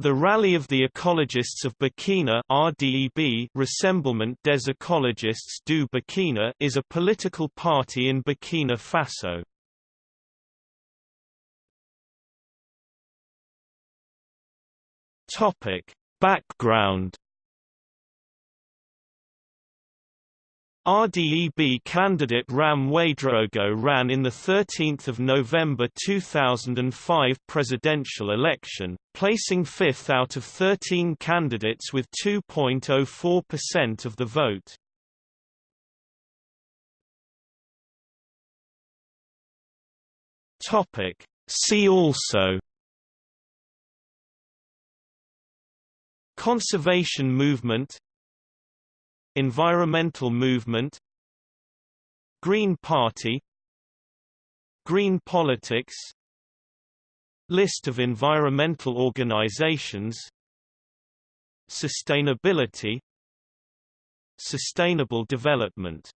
The Rally of the Ecologists of Burkina RDEB Rassemblement des Écologistes du Burkina is a political party in Burkina Faso. Topic: Background RDEB candidate Ram Ouedraogo ran in the 13th of November 2005 presidential election, placing fifth out of 13 candidates with 2.04% of the vote. Topic: See also Conservation movement Environmental movement Green Party Green politics List of environmental organizations Sustainability Sustainable development